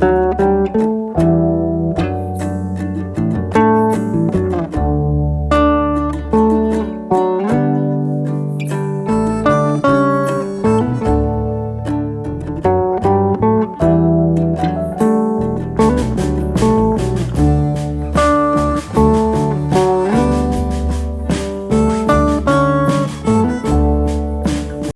Música